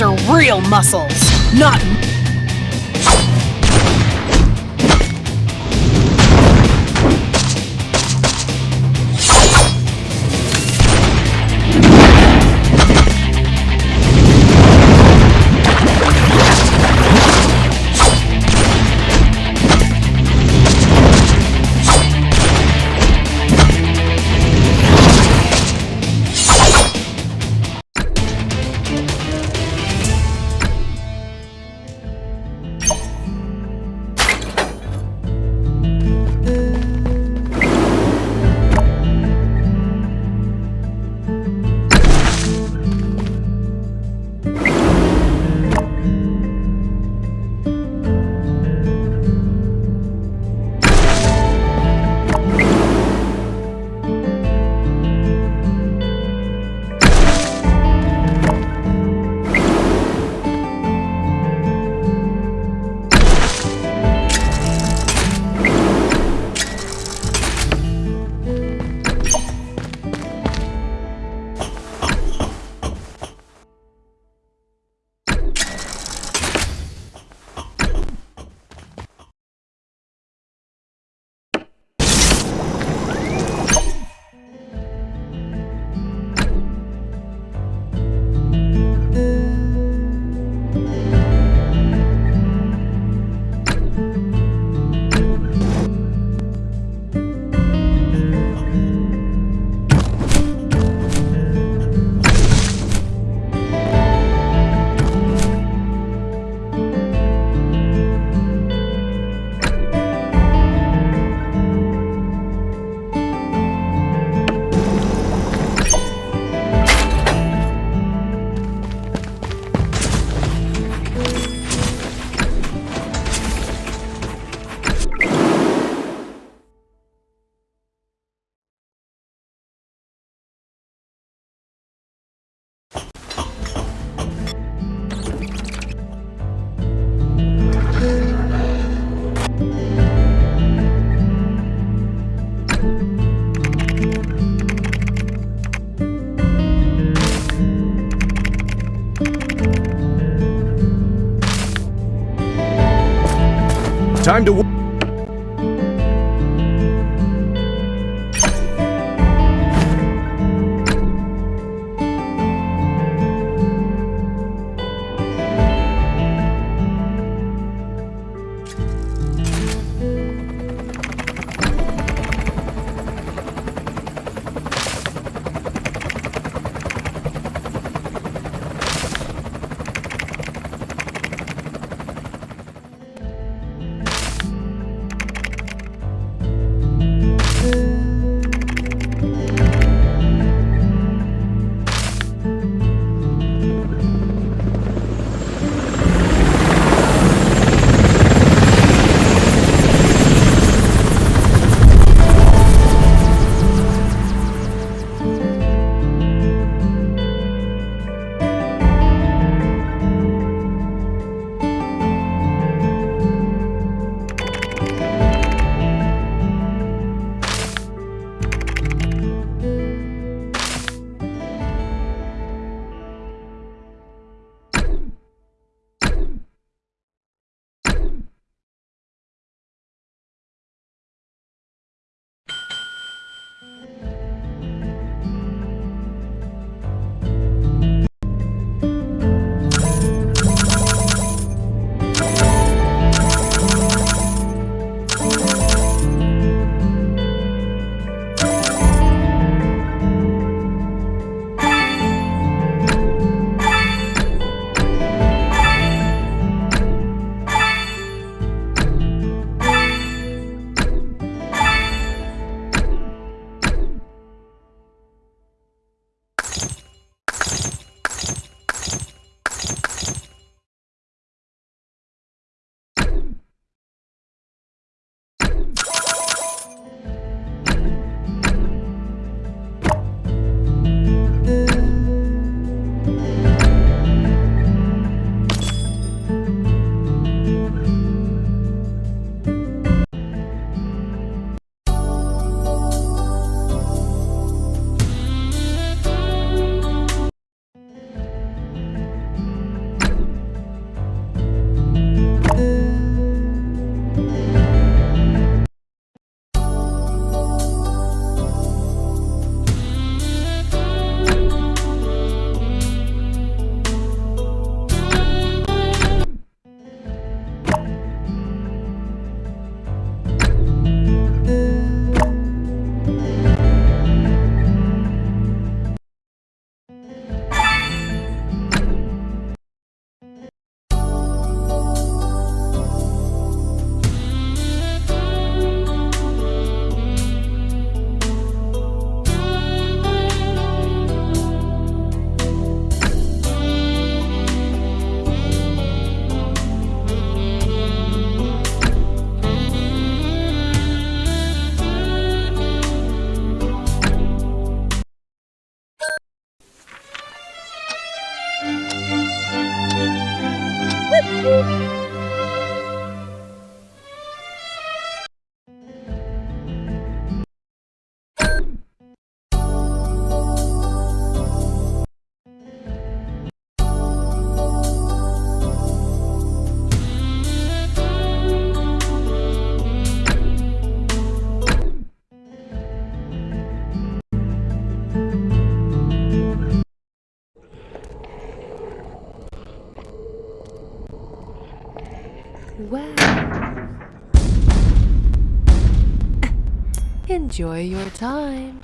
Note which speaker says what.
Speaker 1: are real muscles, not
Speaker 2: Time to... Woo! Enjoy your time.